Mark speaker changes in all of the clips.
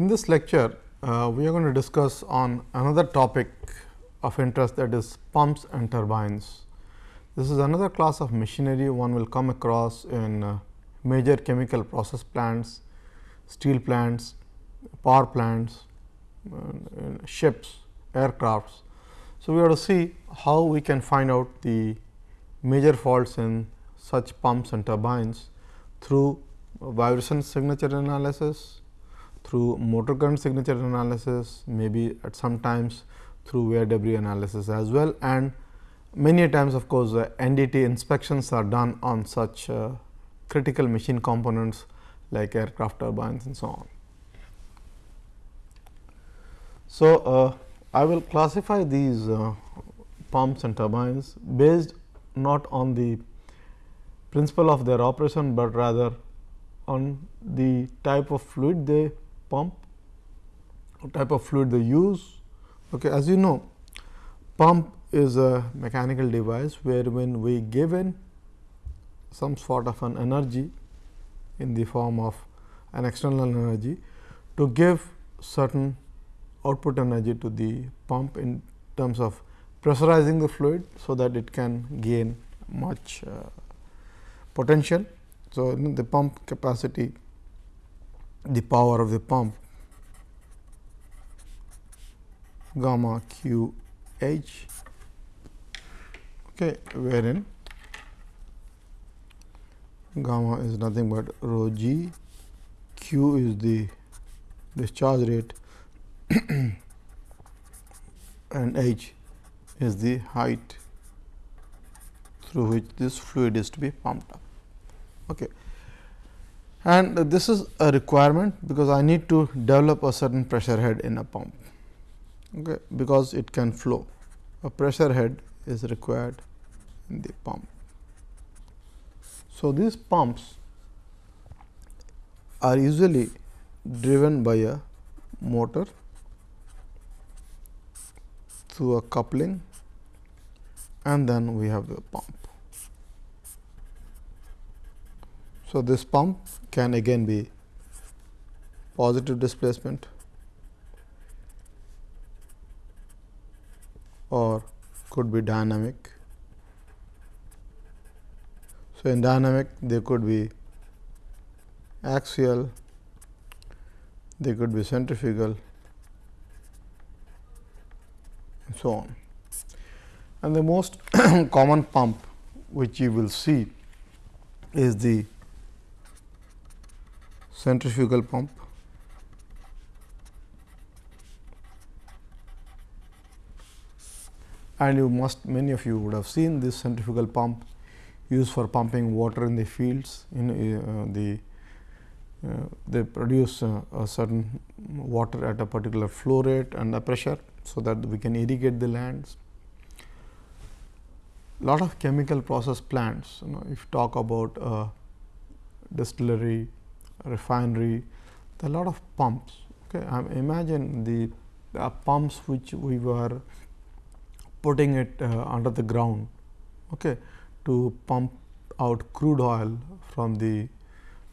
Speaker 1: In this lecture, uh, we are going to discuss on another topic of interest that is pumps and turbines. This is another class of machinery one will come across in uh, major chemical process plants, steel plants, power plants, uh, ships, aircrafts. So, we have to see how we can find out the major faults in such pumps and turbines through vibration signature analysis, through motor current signature analysis, maybe at some times through wear debris analysis as well and many times of course, uh, NDT inspections are done on such uh, critical machine components like aircraft turbines and so on. So, uh, I will classify these uh, pumps and turbines based not on the principle of their operation, but rather on the type of fluid they pump, what type of fluid they use. Okay. As you know, pump is a mechanical device where when we give in some sort of an energy in the form of an external energy to give certain output energy to the pump in terms of pressurizing the fluid, so that it can gain much uh, potential. So, the pump capacity the power of the pump. Gamma q h. Okay, wherein gamma is nothing but rho g, q is the discharge rate. And h is the height through which this fluid is to be pumped up. Okay and this is a requirement because I need to develop a certain pressure head in a pump okay, because it can flow. A pressure head is required in the pump. So, these pumps are usually driven by a motor through a coupling and then we have the pump. So, this pump can again be positive displacement or could be dynamic. So, in dynamic they could be axial, they could be centrifugal and so on. And the most common pump which you will see is the centrifugal pump. And you must many of you would have seen this centrifugal pump used for pumping water in the fields in uh, the uh, they produce uh, a certain water at a particular flow rate and a pressure. So, that we can irrigate the lands. Lot of chemical process plants, you know, if talk about a distillery refinery, a lot of pumps. Okay. Um, imagine the uh, pumps which we were putting it uh, under the ground okay, to pump out crude oil from the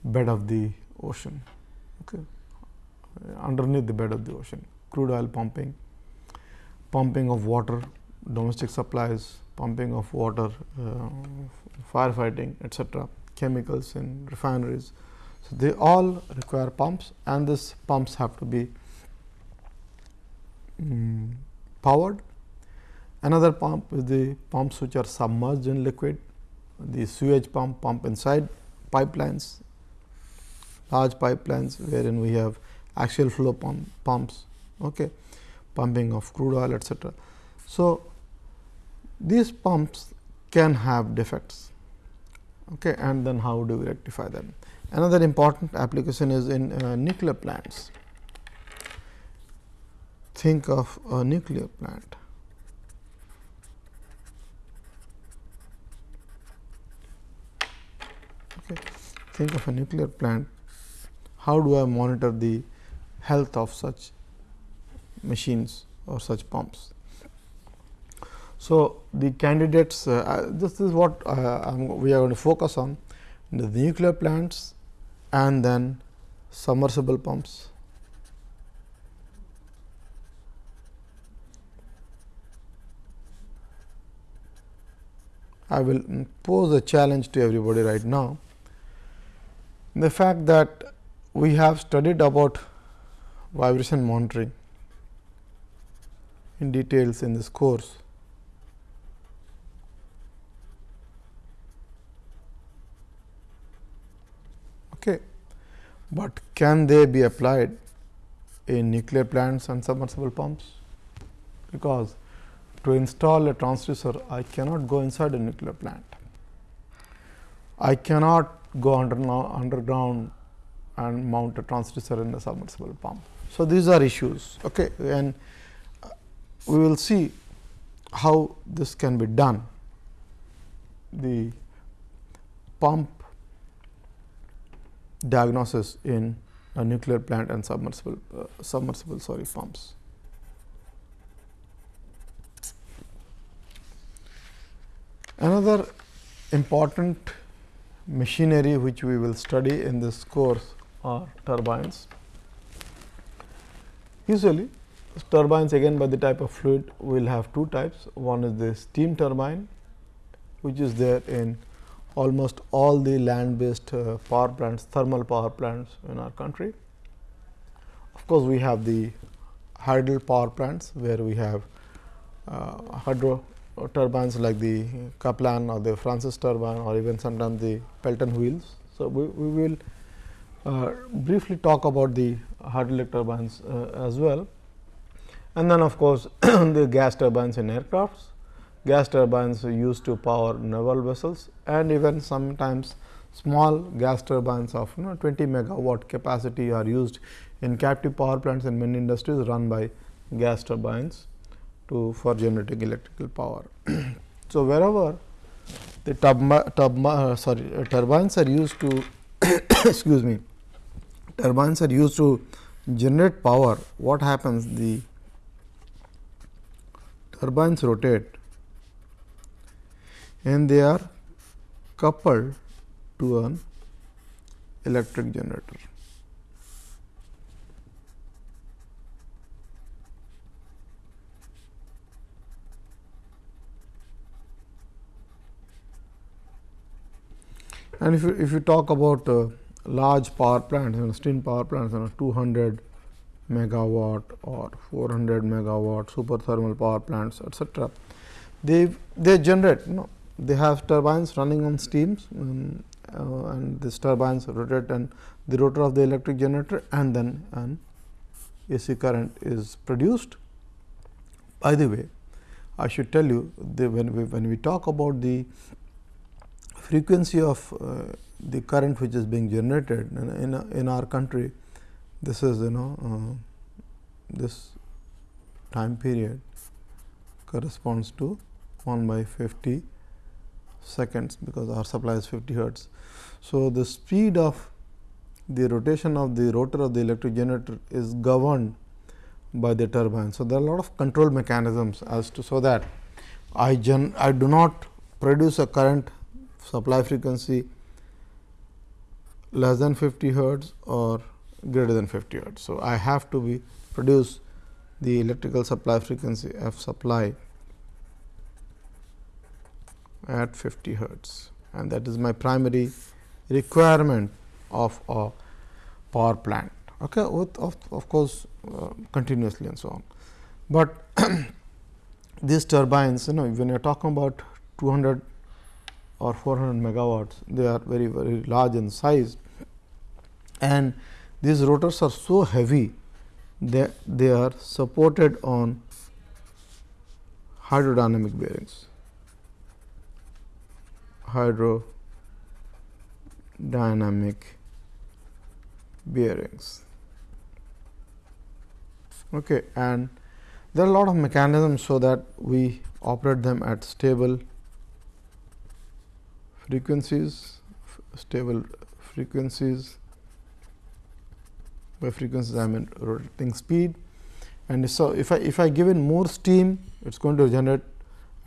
Speaker 1: bed of the ocean okay, underneath the bed of the ocean crude oil pumping, pumping of water domestic supplies, pumping of water uh, firefighting etcetera, chemicals in refineries. So, they all require pumps and these pumps have to be um, powered. Another pump is the pumps which are submerged in liquid, the sewage pump, pump inside pipelines, large pipelines wherein we have axial flow pump, pumps, okay, pumping of crude oil etcetera. So, these pumps can have defects okay, and then how do we rectify them. Another important application is in uh, nuclear plants. Think of a nuclear plant. Okay. Think of a nuclear plant. How do I monitor the health of such machines or such pumps? So, the candidates uh, uh this is what uh, we are going to focus on the nuclear plants and then submersible pumps. I will pose a challenge to everybody right now. The fact that we have studied about vibration monitoring in details in this course. Okay. But can they be applied in nuclear plants and submersible pumps? Because to install a transducer, I cannot go inside a nuclear plant. I cannot go under, underground and mount a transducer in a submersible pump. So, these are issues okay. and uh, we will see how this can be done. The pump diagnosis in a nuclear plant and submersible uh, submersible sorry pumps. Another important machinery which we will study in this course are turbines. Usually turbines again by the type of fluid will have two types. One is the steam turbine which is there in almost all the land based uh, power plants, thermal power plants in our country. Of course, we have the hydel power plants where we have uh, hydro turbines like the Kaplan or the Francis turbine or even sometimes the Pelton wheels. So, we, we will uh, briefly talk about the hydraulic turbines uh, as well. And then of course, the gas turbines in aircrafts gas turbines used to power naval vessels and even sometimes small gas turbines of you know 20 megawatt capacity are used in captive power plants in many industries run by gas turbines to for generating electrical power. so, wherever the turb, turb, uh, sorry, uh, turbines are used to excuse me turbines are used to generate power what happens the turbines rotate and they are coupled to an electric generator. And if you, if you talk about uh, large power plants, you know, steam power plants, you know, 200 megawatt or 400 megawatt super thermal power plants, etc., they they generate you know they have turbines running on steams um, uh, and these turbines rotate and the rotor of the electric generator and then an AC current is produced. By the way, I should tell you when we when we talk about the frequency of uh, the current which is being generated in, in, in our country, this is you know uh, this time period corresponds to 1 by 50 seconds because our supply is 50 hertz. So, the speed of the rotation of the rotor of the electric generator is governed by the turbine. So, there are a lot of control mechanisms as to so that I gen I do not produce a current supply frequency less than 50 hertz or greater than 50 hertz. So, I have to be produce the electrical supply frequency f supply at 50 hertz. And that is my primary requirement of a power plant. Okay with of, of course uh, continuously and so on. But these turbines you know when you are talking about 200 or 400 megawatts they are very very large in size. And these rotors are so heavy that they are supported on hydrodynamic bearings hydrodynamic bearings. Okay, and there are a lot of mechanisms so that we operate them at stable frequencies, stable frequencies. By frequencies, I mean rotating speed. And so, if I if I give in more steam, it is going to generate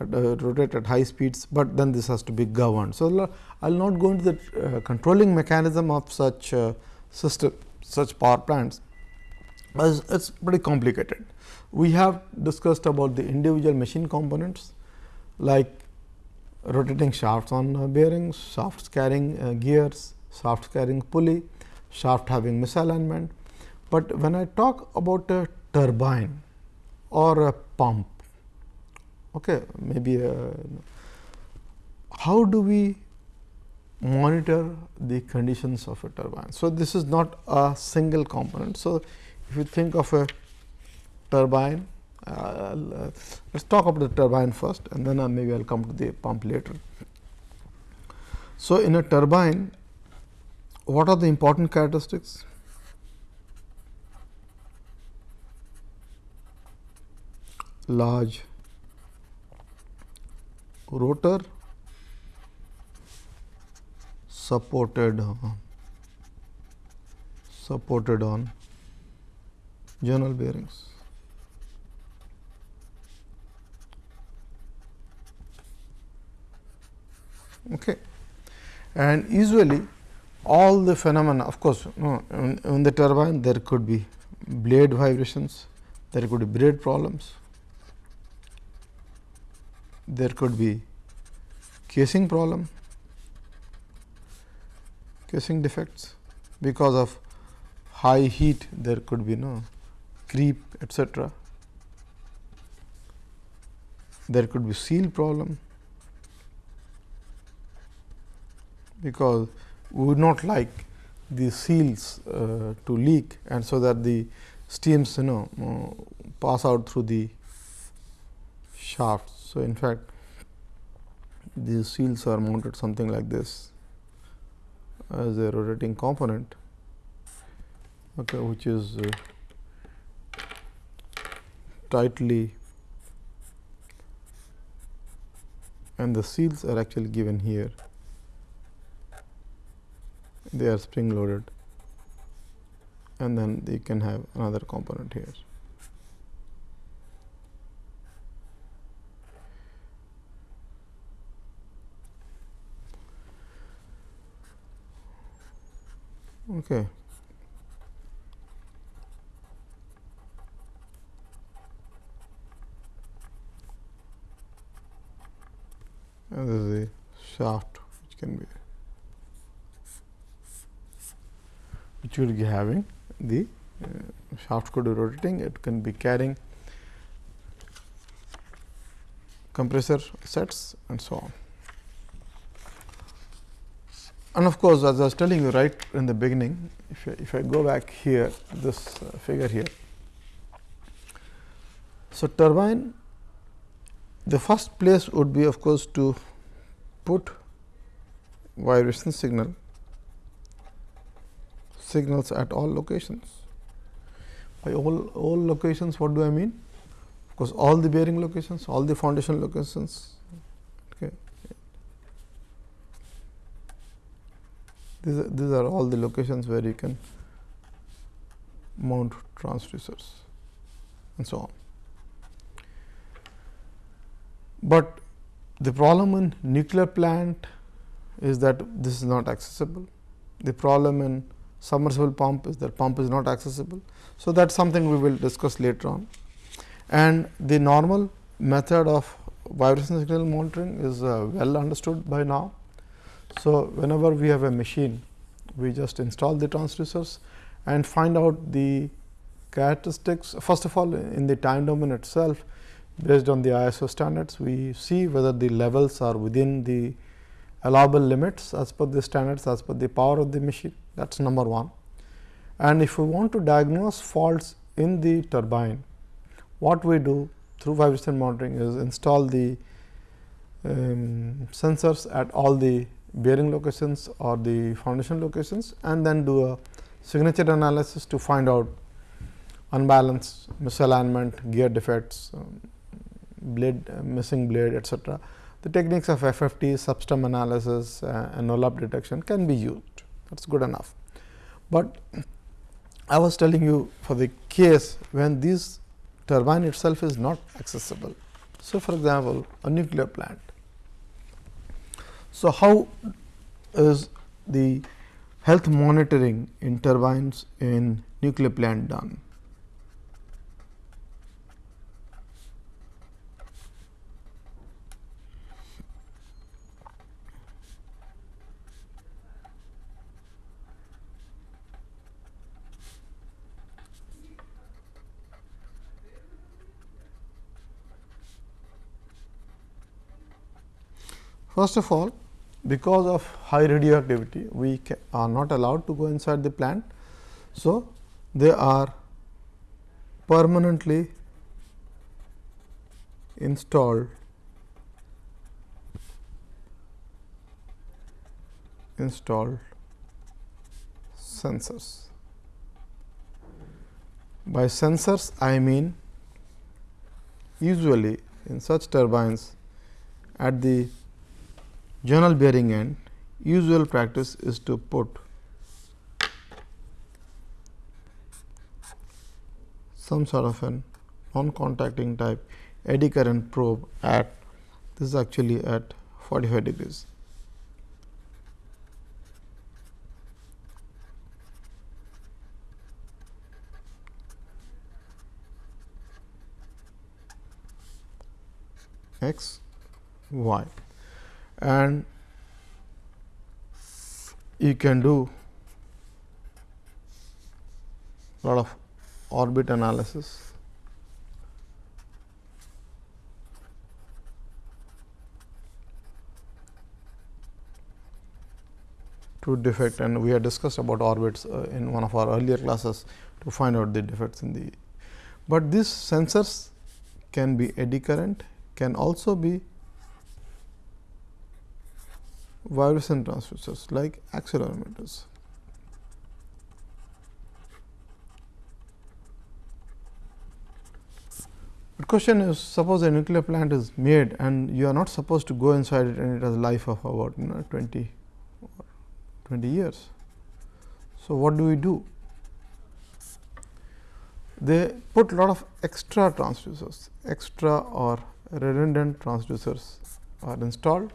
Speaker 1: uh, rotate at high speeds, but then this has to be governed. So, I will not go into the uh, controlling mechanism of such uh, system, such power plants, as it is pretty complicated. We have discussed about the individual machine components like rotating shafts on uh, bearings, shafts carrying uh, gears, shafts carrying pulley, shaft having misalignment. But when I talk about a turbine or a pump, okay, maybe a, how do we monitor the conditions of a turbine? So, this is not a single component. So, if you think of a turbine uh, uh, let us talk about the turbine first and then uh, maybe I will come to the pump later. So, in a turbine what are the important characteristics? Large rotor supported uh, supported on journal bearings. Okay. And usually all the phenomena of course, no, in, in the turbine there could be blade vibrations, there could be blade problems, there could be casing problem, casing defects because of high heat there could be no creep etc. There could be seal problem because we would not like the seals uh, to leak and so that the steams you know uh, pass out through the shafts. So, in fact, these seals are mounted something like this as a rotating component okay, which is uh, tightly and the seals are actually given here they are spring loaded and then they can have another component here. Okay. And this is a shaft which can be which will be having the uh, shaft could be rotating, it can be carrying compressor sets and so on. And of course, as I was telling you right in the beginning, if I, if I go back here this uh, figure here. So, turbine the first place would be of course, to put vibration signal signals at all locations. By all, all locations, what do I mean? Of course, all the bearing locations, all the foundation locations. Okay. These are, these are all the locations where you can mount transducers and so on. But the problem in nuclear plant is that this is not accessible. The problem in submersible pump is that pump is not accessible. So, that is something we will discuss later on. And the normal method of vibration signal monitoring is uh, well understood by now. So, whenever we have a machine, we just install the transducers and find out the characteristics. First of all, in the time domain itself, based on the ISO standards, we see whether the levels are within the allowable limits as per the standards as per the power of the machine that is number 1. And if we want to diagnose faults in the turbine, what we do through vibration monitoring is install the um, sensors at all the bearing locations or the foundation locations and then do a signature analysis to find out unbalance, misalignment, gear defects, um, blade uh, missing blade etcetera. The techniques of FFT, cepstrum analysis uh, and up detection can be used that is good enough. But I was telling you for the case when this turbine itself is not accessible. So, for example, a nuclear plant. So, how is the health monitoring in turbines in nuclear plant done? First of all, because of high radioactivity, we are not allowed to go inside the plant. So, they are permanently installed installed sensors. By sensors, I mean usually in such turbines at the journal bearing end, usual practice is to put some sort of an non-contacting type eddy current probe at this is actually at 45 degrees. x y and you can do lot of orbit analysis to defect and we have discussed about orbits uh, in one of our earlier classes to find out the defects in the. But these sensors can be eddy current, can also be vibration transducers like accelerometers. The question is suppose a nuclear plant is made and you are not supposed to go inside it and it has a life of about you know 20 20 years. So, what do we do? They put a lot of extra transducers, extra or redundant transducers are installed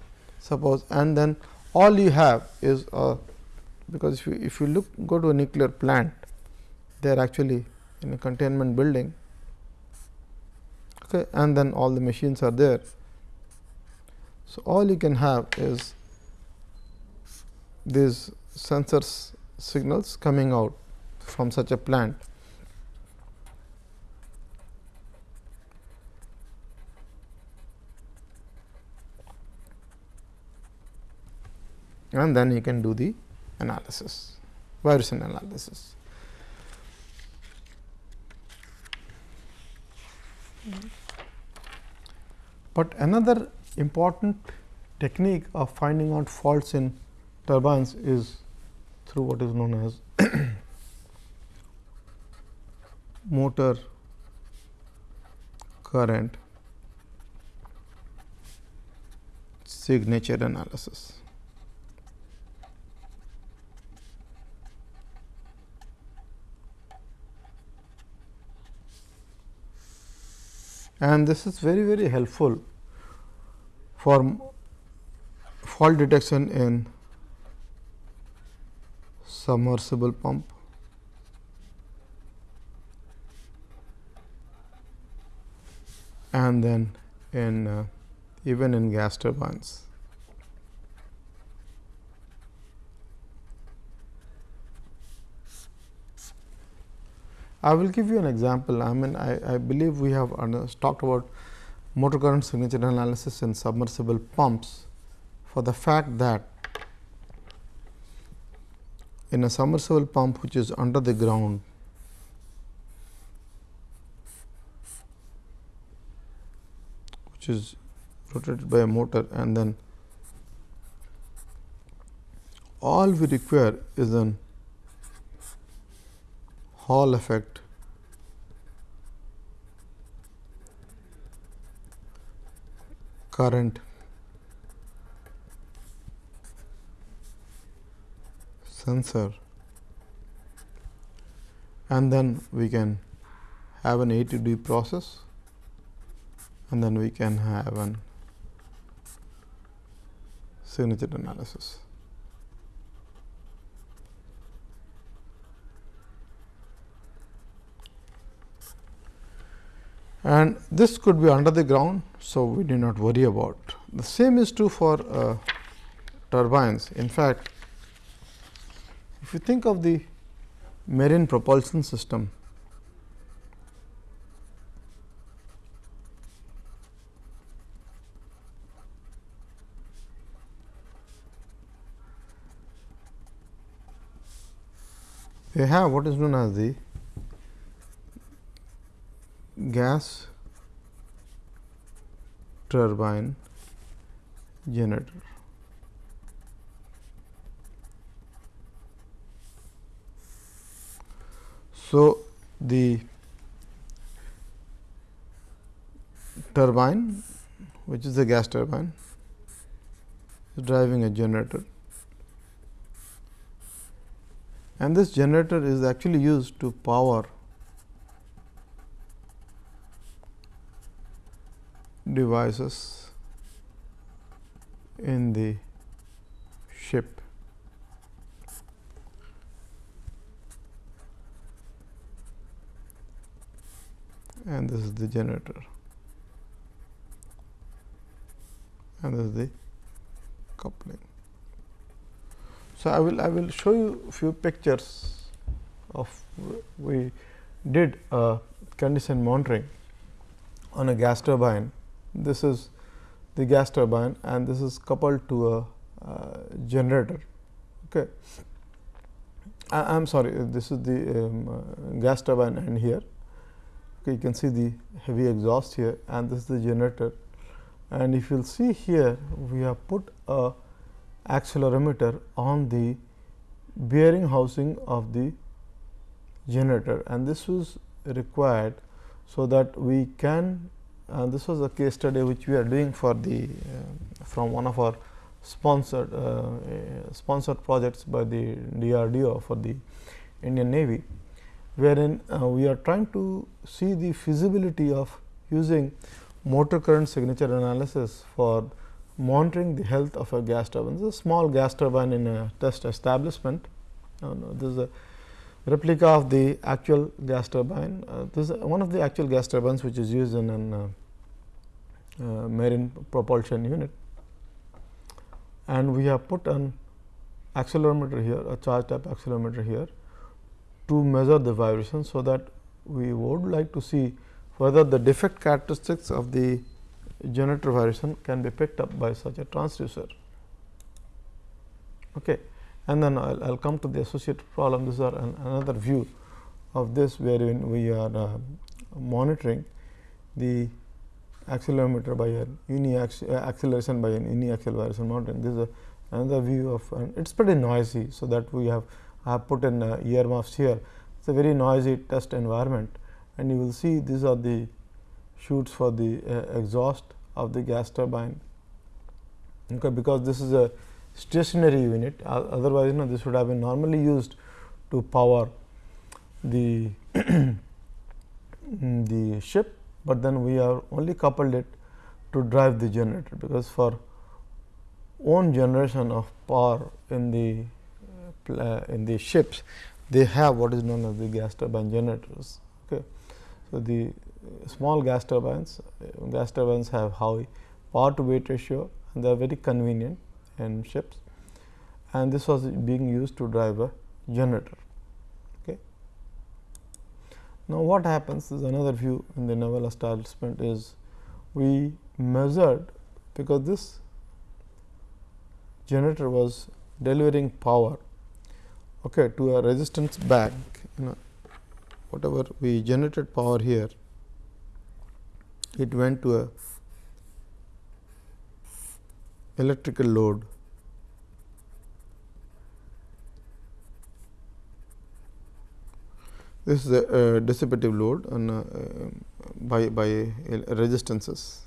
Speaker 1: suppose and then all you have is a because if you if you look go to a nuclear plant they are actually in a containment building. Okay and then all the machines are there. So all you can have is these sensors signals coming out from such a plant and then you can do the analysis, vibration analysis. But another important technique of finding out faults in turbines is through what is known as motor current signature analysis. And this is very very helpful for fault detection in submersible pump and then in uh, even in gas turbines. I will give you an example. I mean, I, I believe we have talked about motor current signature analysis in submersible pumps for the fact that in a submersible pump which is under the ground which is rotated by a motor and then all we require is an Hall effect. Current. Sensor. And then we can have an A to D process. And then we can have an signature analysis. and this could be under the ground. So, we need not worry about the same is true for uh, turbines. In fact, if you think of the marine propulsion system, they have what is known as the gas turbine generator. So, the turbine which is the gas turbine is driving a generator and this generator is actually used to power devices in the ship. and this is the generator and this is the coupling. So, I will I will show you few pictures of we did a condition monitoring on a gas turbine. This is the gas turbine and this is coupled to a uh, generator. Okay. I am sorry this is the um, uh, gas turbine and here okay, you can see the heavy exhaust here and this is the generator and if you will see here we have put a accelerometer on the bearing housing of the generator and this was required so that we can and this was a case study which we are doing for the uh, from one of our sponsored uh, sponsored projects by the DRDO for the Indian Navy, wherein uh, we are trying to see the feasibility of using motor current signature analysis for monitoring the health of a gas turbine. This is a small gas turbine in a test establishment. Uh, this is a replica of the actual gas turbine. Uh, this is one of the actual gas turbines which is used in an uh, uh marine propulsion unit. And we have put an accelerometer here, a charge type accelerometer here to measure the vibration. So, that we would like to see whether the defect characteristics of the generator vibration can be picked up by such a transducer. Okay. And then I will come to the associated problem. This is an, another view of this wherein we are uh, monitoring the accelerometer by a uni uh, acceleration by an uniaxial vibration monitoring. This is another view of and it is pretty noisy. So, that we have have put in uh, earmuffs here. It is a very noisy test environment and you will see these are the chutes for the uh, exhaust of the gas turbine okay, because this is a stationary unit otherwise you know this would have been normally used to power the the ship, but then we have only coupled it to drive the generator because for own generation of power in the uh, in the ships they have what is known as the gas turbine generators. Okay. So, the small gas turbines, gas turbines have high power to weight ratio and they are very convenient in ships and this was being used to drive a generator. Okay. Now, what happens is another view in the naval establishment is we measured because this generator was delivering power okay, to a resistance bank you know whatever we generated power here it went to a electrical load. This is a, a dissipative load on uh, by by resistances.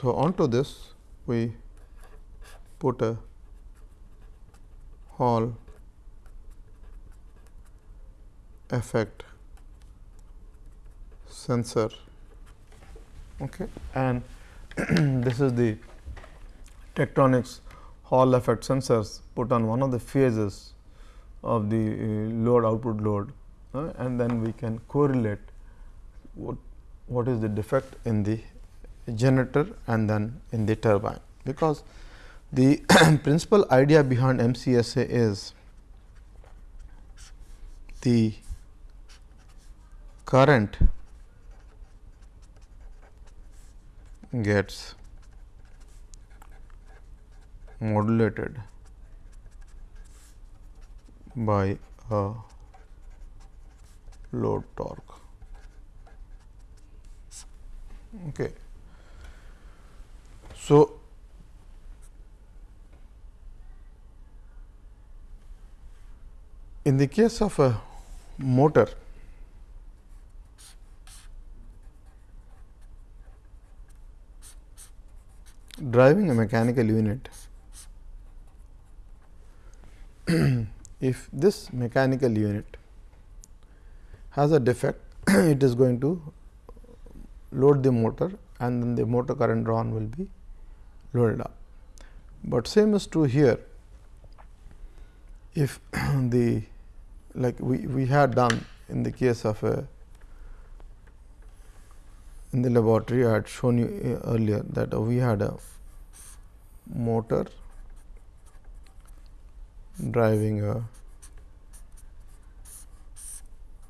Speaker 1: So onto this we put a hall effect sensor okay. And this is the Tektronix Hall effect sensors put on one of the phases of the uh, load output load uh, and then we can correlate what what is the defect in the generator and then in the turbine. Because the principal idea behind MCSA is the current gets modulated by a load torque. Okay. So, in the case of a motor, driving a mechanical unit, if this mechanical unit has a defect, it is going to load the motor and then the motor current drawn will be loaded up. But same is true here. If the like we, we had done in the case of a in the laboratory I had shown you uh, earlier that we had a motor driving a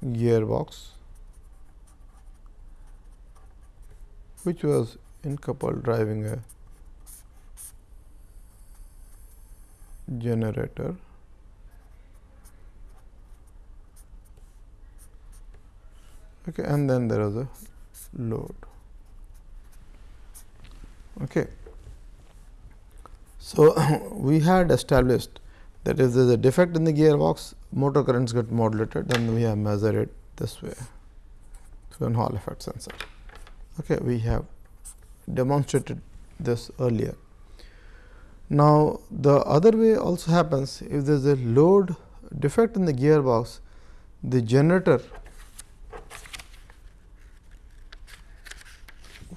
Speaker 1: gearbox which was in couple driving a generator. Okay and then there was a load okay. So we had established that if there is a defect in the gearbox motor currents get modulated then we have measured it this way through an Hall effect sensor. Okay we have demonstrated this earlier. Now the other way also happens. If there is a load defect in the gearbox the generator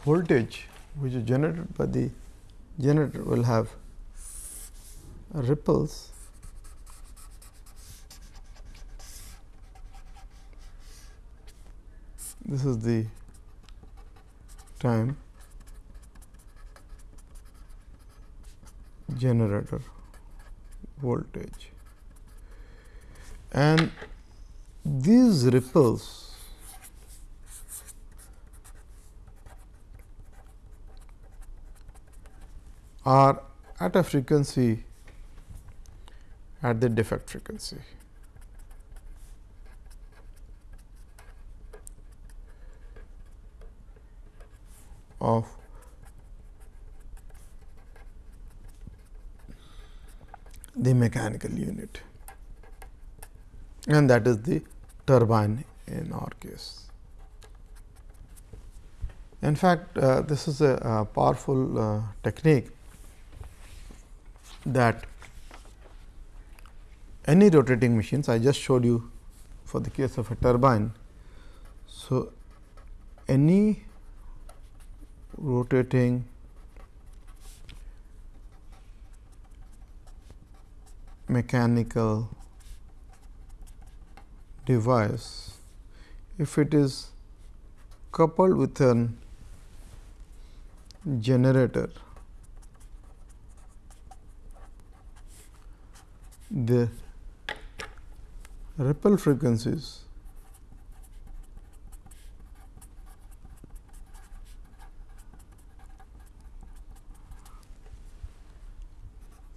Speaker 1: voltage which is generated by the generator will have ripples this is the time generator voltage and these ripples are at a frequency at the defect frequency. of the mechanical unit and that is the turbine in our case. In fact, uh, this is a, a powerful uh, technique that any rotating machines I just showed you for the case of a turbine. So, any rotating mechanical device if it is coupled with an generator the ripple frequencies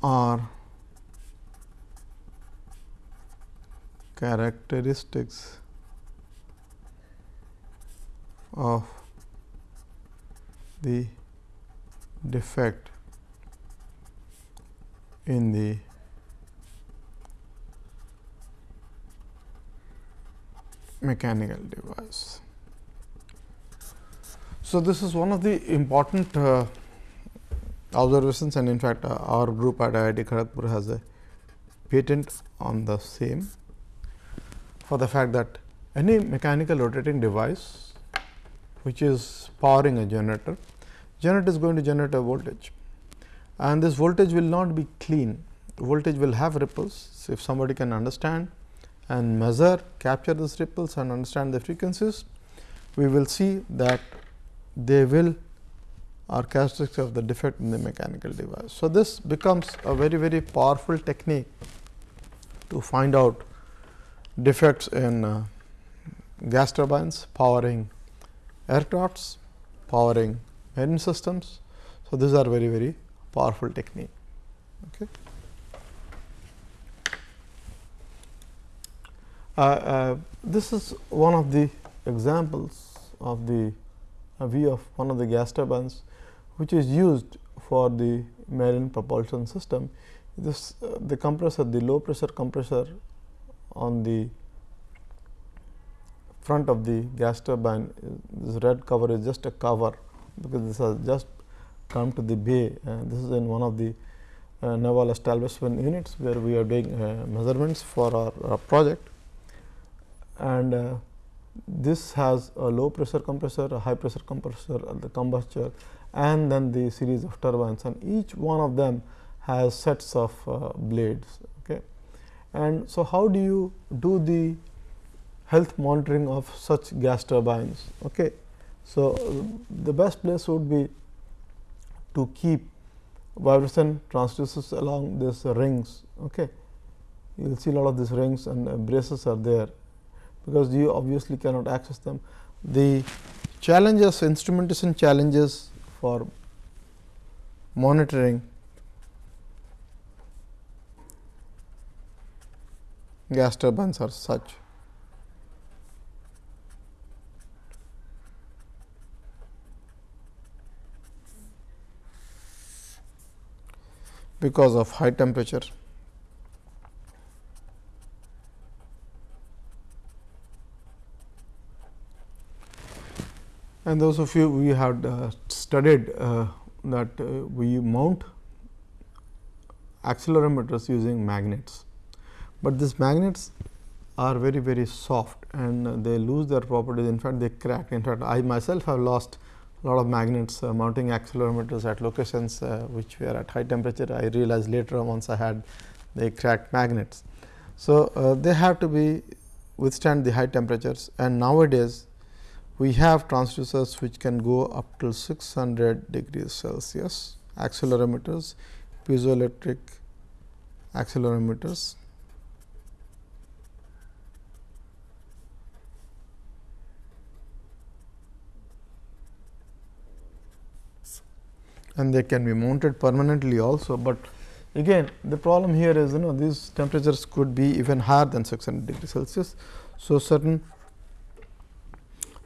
Speaker 1: are characteristics of the defect in the mechanical device. So, this is one of the important uh, observations and in fact, uh, our group at IIT Kharagpur has a patent on the same for the fact that any mechanical rotating device which is powering a generator, generator is going to generate a voltage and this voltage will not be clean, voltage will have ripples. So, if somebody can understand and measure capture these ripples and understand the frequencies, we will see that they will are characteristics of the defect in the mechanical device. So, this becomes a very very powerful technique to find out defects in uh, gas turbines powering aircrafts, powering marine systems. So, these are very very powerful technique. Okay. Uh, uh, this is one of the examples of the view of one of the gas turbines, which is used for the marine propulsion system. This uh, the compressor, the low pressure compressor on the front of the gas turbine, this red cover is just a cover, because this has just come to the bay. Uh, this is in one of the uh, naval establishment units, where we are doing uh, measurements for our project. And uh, this has a low pressure compressor, a high pressure compressor, the combustor and then the series of turbines and each one of them has sets of uh, blades. Okay. And so, how do you do the health monitoring of such gas turbines? Okay. So, the best place would be to keep vibration transducers along these rings. Okay. You will see a lot of these rings and uh, braces are there, because you obviously cannot access them. The challenges, instrumentation challenges for monitoring gas turbines are such. because of high temperature. And those of you we had uh, studied uh, that uh, we mount accelerometers using magnets, but these magnets are very very soft and they lose their properties. In fact they crack. In fact I myself have lost a lot of magnets uh, mounting accelerometers at locations uh, which were at high temperature. I realized later on once I had the cracked magnets. So, uh, they have to be withstand the high temperatures. And nowadays we have transducers which can go up to 600 degrees Celsius, accelerometers, piezoelectric accelerometers. and they can be mounted permanently also, but again the problem here is you know these temperatures could be even higher than 600 degrees Celsius. So, certain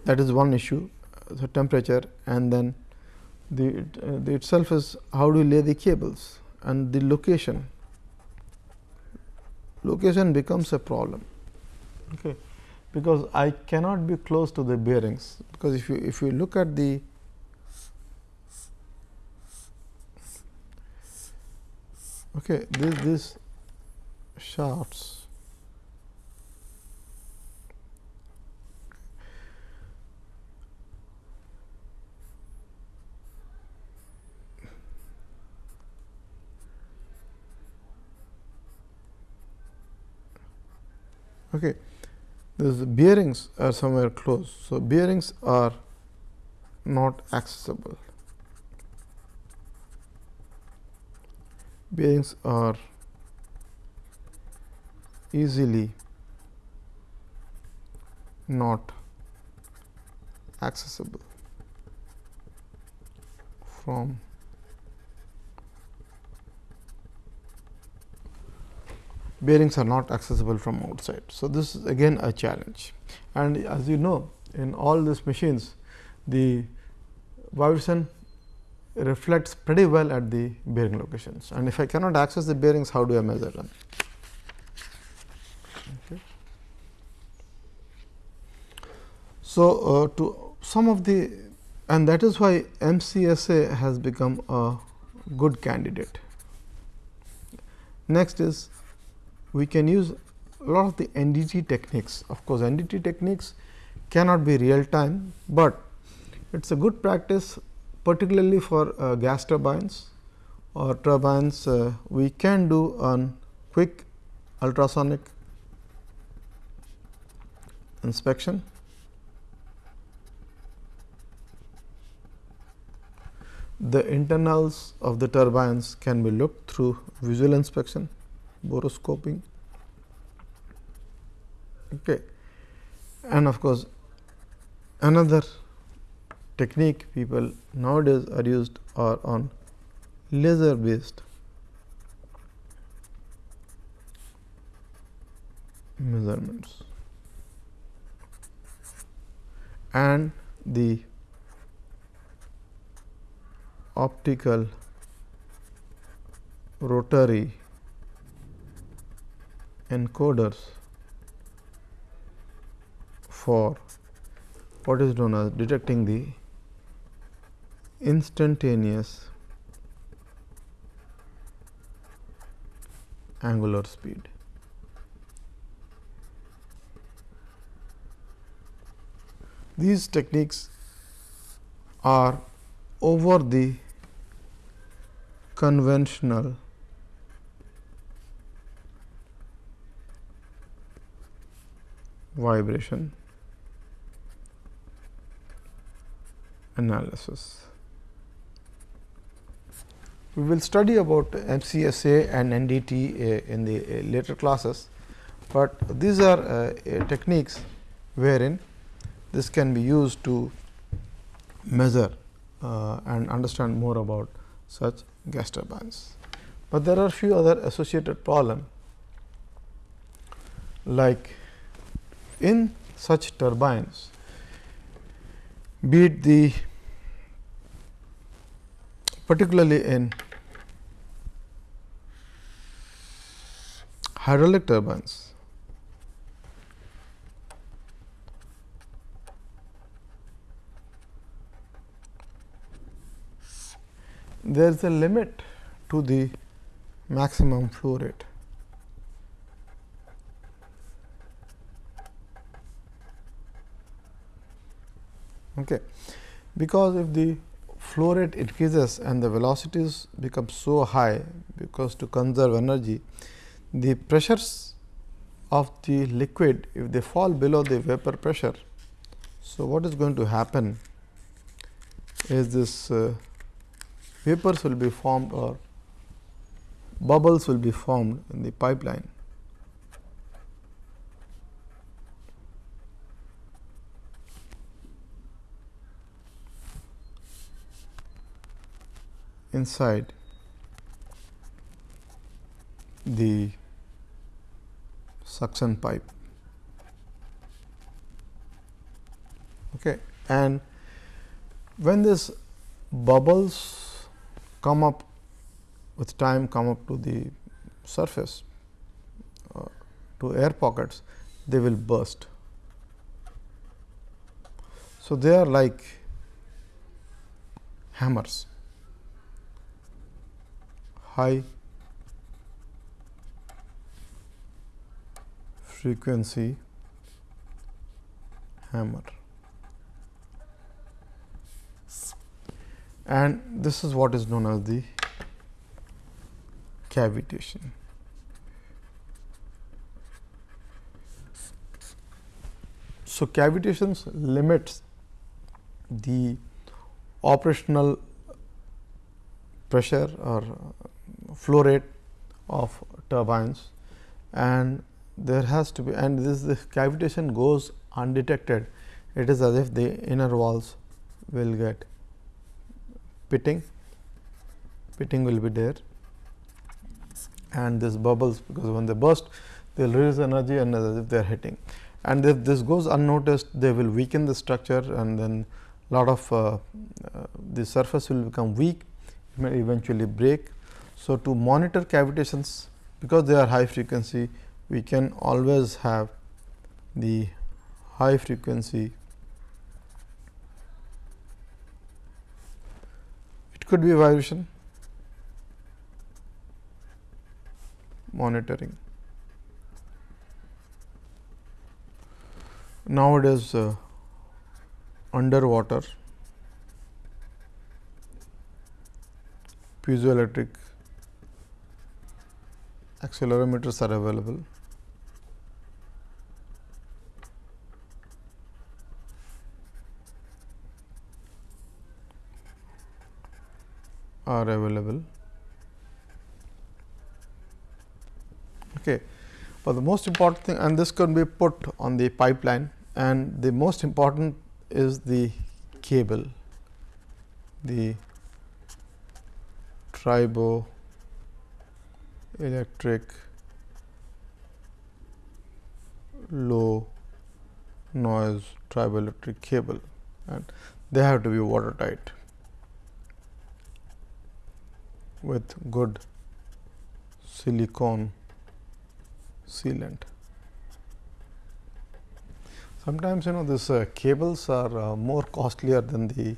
Speaker 1: that is one issue the temperature and then the, uh, the itself is how do you lay the cables and the location. Location becomes a problem. Okay. Because I cannot be close to the bearings. Because if you if you look at the okay this this shafts Okay. The bearings are somewhere close. So, bearings are not accessible. Bearings are easily not accessible from bearings are not accessible from outside. So, this is again a challenge and as you know in all these machines the vibration reflects pretty well at the bearing locations and if I cannot access the bearings how do I measure them. Okay. So, uh, to some of the and that is why MCSA has become a good candidate. Next is we can use a lot of the NDT techniques. Of course, NDT techniques cannot be real time, but it is a good practice particularly for uh, gas turbines or turbines uh, we can do on quick ultrasonic inspection. The internals of the turbines can be looked through visual inspection borescoping okay. and of course, another technique people nowadays are used are on laser based measurements. and the optical rotary encoders for what is known as detecting the instantaneous angular speed. These techniques are over the conventional vibration analysis. We will study about MCSA and NDT in the later classes, but these are uh, techniques wherein this can be used to measure uh, and understand more about such gas turbines. But there are few other associated problem like in such turbines be it the particularly in hydraulic turbines there is a limit to the maximum flow rate. Okay. Because if the flow rate increases and the velocities become so high, because to conserve energy, the pressures of the liquid if they fall below the vapor pressure. So, what is going to happen is this uh, vapors will be formed or bubbles will be formed in the pipeline. Inside the suction pipe. Okay. And when this bubbles come up with time come up to the surface uh, to air pockets, they will burst. So, they are like hammers, high frequency hammer. and this is what is known as the cavitation. So, cavitations limits the operational pressure or flow rate of turbines and there has to be and this the cavitation goes undetected it is as if the inner walls will get pitting, pitting will be there and this bubbles because when they burst they will release energy and as if they are hitting. And if this goes unnoticed they will weaken the structure and then lot of uh, uh, the surface will become weak it may eventually break. So, to monitor cavitations because they are high frequency we can always have the high frequency it could be vibration monitoring. nowadays uh, underwater piezoelectric accelerometers are available. are available. Okay. But the most important thing and this can be put on the pipeline and the most important is the cable, the tribo electric low noise triboelectric cable and they have to be watertight with good silicone sealant. Sometimes you know this uh, cables are uh, more costlier than the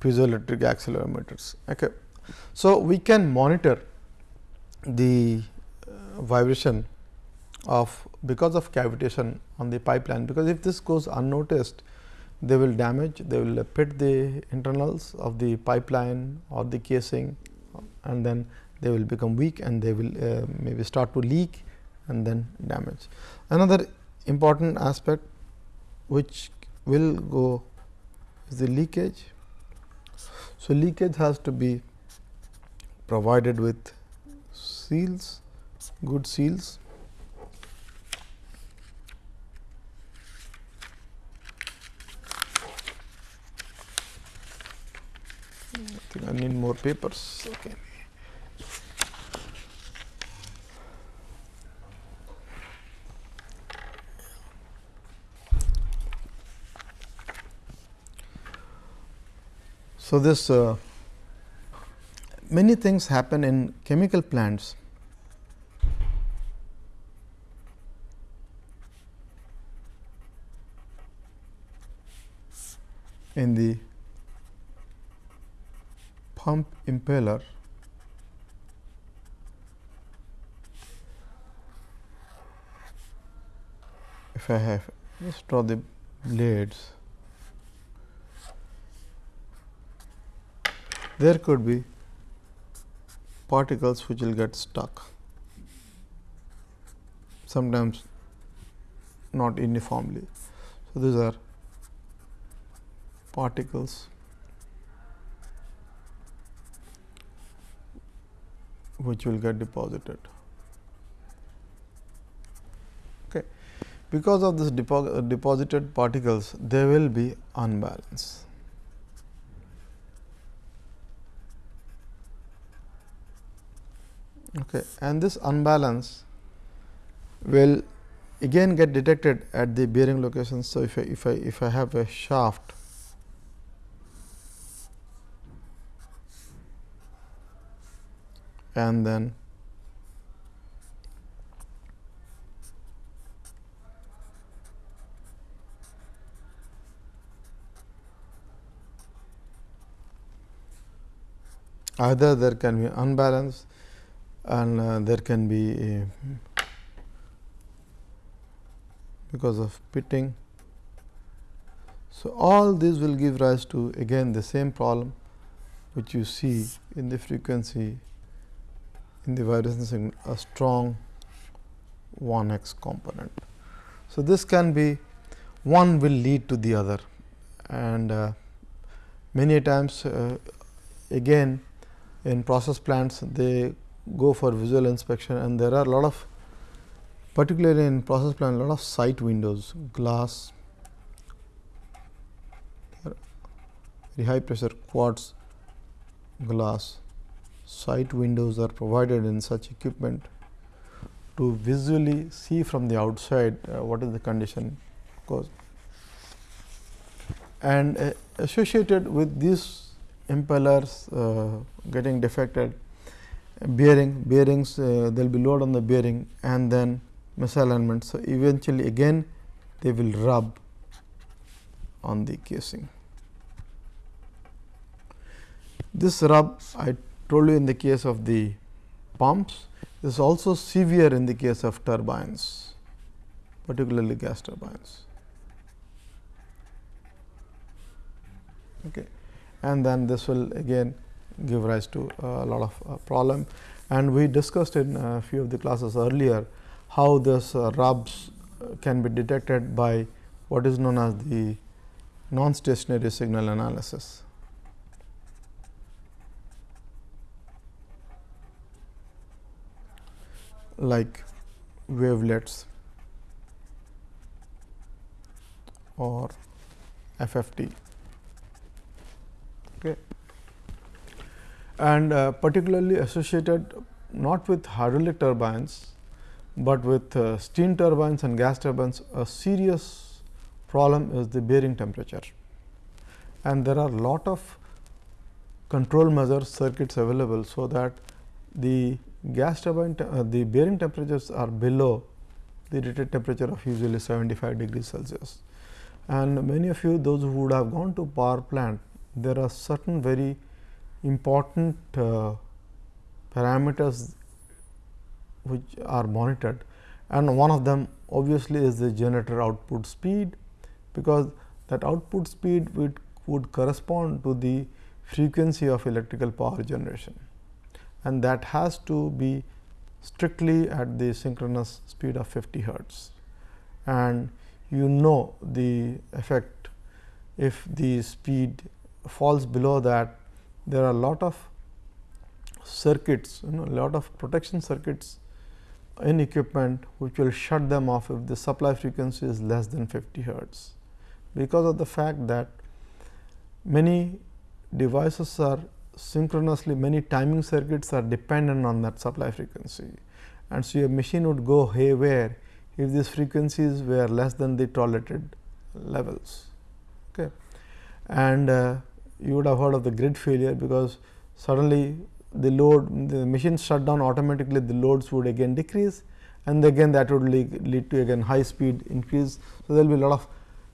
Speaker 1: piezoelectric accelerometers. Okay. So, we can monitor the uh, vibration of because of cavitation on the pipeline, because if this goes unnoticed they will damage, they will pit the internals of the pipeline or the casing and then they will become weak and they will uh, maybe start to leak and then damage. Another important aspect which will go is the leakage. So, leakage has to be provided with seals, good seals. I think I need more papers. Okay. So, this uh, many things happen in chemical plants. In the pump impeller. If I have just draw the blades. There could be particles which will get stuck sometimes not uniformly. So, these are particles which will get deposited. Okay. Because of this depo deposited particles, they will be unbalanced. Okay. and this unbalance will again get detected at the bearing location. So, if I, if I if I have a shaft and then either there can be unbalance and uh, there can be because of pitting. So, all these will give rise to again the same problem which you see in the frequency in the vibration signal a strong 1 x component. So, this can be one will lead to the other and uh, many times uh, again in process plants they go for visual inspection and there are a lot of particularly in process plant a lot of sight windows glass very high pressure quartz glass sight windows are provided in such equipment to visually see from the outside uh, what is the condition cause and uh, associated with these impellers uh, getting defected bearing bearings uh, there will be load on the bearing and then misalignment. So, eventually again they will rub on the casing. This rub I told you in the case of the pumps is also severe in the case of turbines particularly gas turbines. Okay. And then this will again give rise to a lot of uh, problem. And we discussed in a few of the classes earlier how this uh, rubs can be detected by what is known as the non-stationary signal analysis. like wavelets or FFT. Okay and uh, particularly associated not with hydraulic turbines, but with uh, steam turbines and gas turbines a serious problem is the bearing temperature and there are lot of control measure circuits available. So, that the gas turbine uh, the bearing temperatures are below the rated temperature of usually 75 degrees Celsius. And many of you those who would have gone to power plant there are certain very important uh, parameters which are monitored and one of them obviously is the generator output speed because that output speed would, would correspond to the frequency of electrical power generation and that has to be strictly at the synchronous speed of 50 hertz. And you know the effect if the speed falls below that there are a lot of circuits you know lot of protection circuits in equipment which will shut them off if the supply frequency is less than 50 hertz because of the fact that many devices are synchronously many timing circuits are dependent on that supply frequency and so your machine would go haywire if these frequencies were less than the tolerated levels. Okay. And uh, you would have heard of the grid failure because suddenly the load the machine shut down automatically the loads would again decrease and again that would lead, lead to again high speed increase. So, there will be a lot of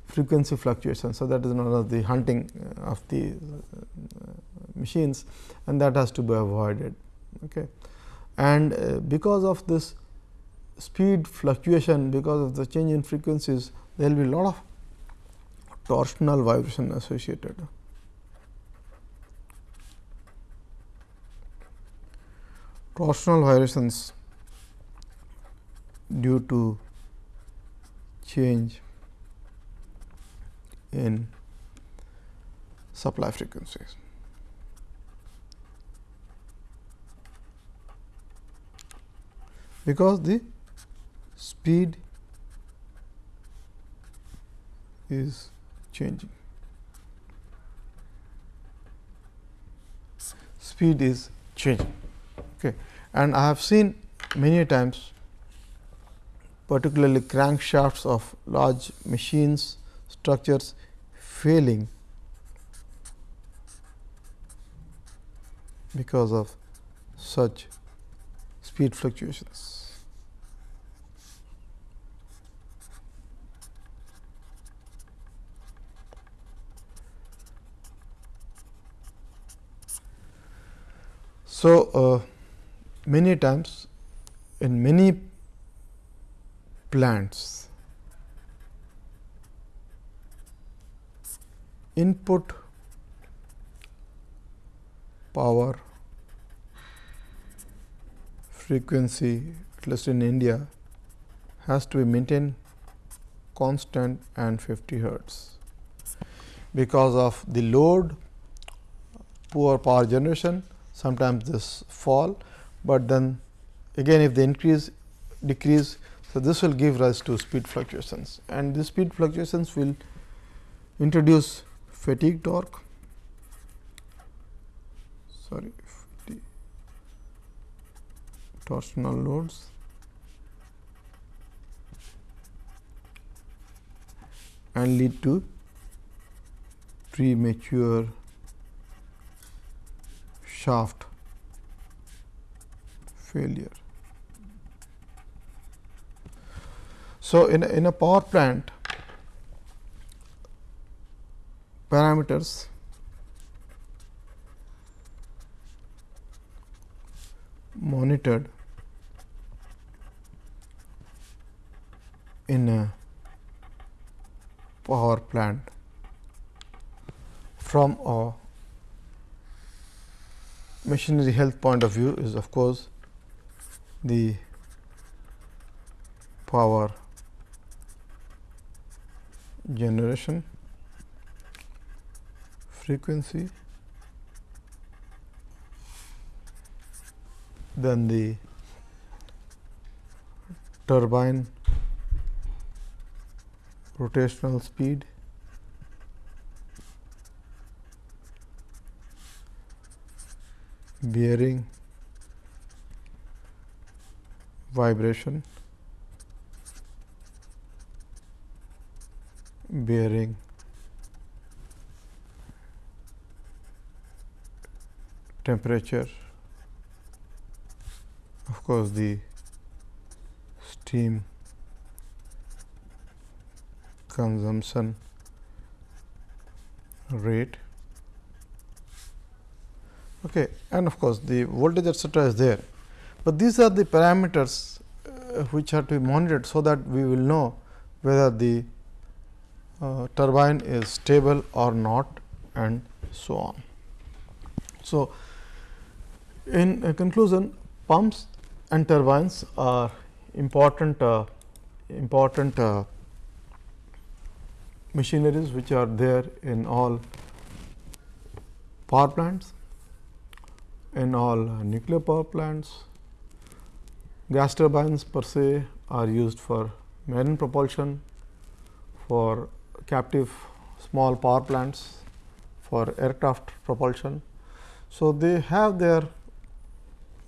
Speaker 1: frequency fluctuations. So, that is one of the hunting uh, of the uh, machines and that has to be avoided. Okay. And uh, because of this speed fluctuation because of the change in frequencies there will be a lot of torsional vibration associated. Torsional vibrations due to change in supply frequencies. Because the speed is changing. Speed is changing. Okay. And I have seen many times particularly crankshafts of large machines structures failing because of such speed fluctuations. So, uh, many times in many plants. Input power frequency at least in India has to be maintained constant and 50 hertz. Because of the load poor power generation sometimes this fall, but then again if the increase decrease. So, this will give rise to speed fluctuations and the speed fluctuations will introduce fatigue torque sorry torsional loads and lead to premature shaft failure. So, in a, in a power plant parameters monitored in a power plant from a machinery health point of view is of course the power generation frequency then the turbine rotational speed bearing vibration bearing temperature of course the steam consumption rate. Okay and of course the voltage etcetera is there but these are the parameters uh, which are to be monitored so that we will know whether the uh, turbine is stable or not and so on so in conclusion pumps and turbines are important uh, important uh, machineries which are there in all power plants, in all nuclear power plants. Gas turbines per se are used for marine propulsion, for captive small power plants, for aircraft propulsion. So, they have their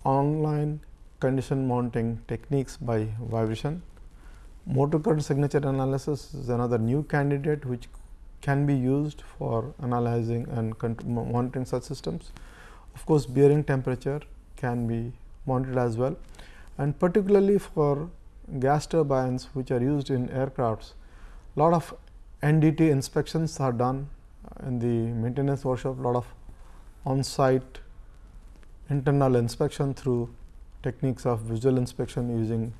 Speaker 1: online condition mounting techniques by vibration Motor current signature analysis is another new candidate which can be used for analyzing and monitoring such systems. Of course, bearing temperature can be monitored as well and particularly for gas turbines which are used in aircrafts, lot of NDT inspections are done in the maintenance workshop, lot of on-site internal inspection through techniques of visual inspection using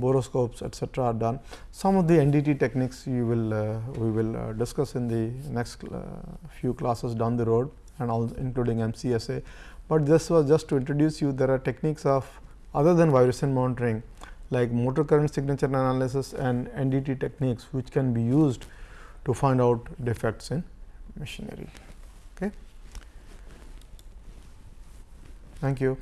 Speaker 1: borescopes etcetera are done. Some of the NDT techniques you will uh, we will uh, discuss in the next uh, few classes down the road and all including MCSA, but this was just to introduce you there are techniques of other than vibration monitoring like motor current signature analysis and NDT techniques which can be used to find out defects in machinery. Okay. Thank you.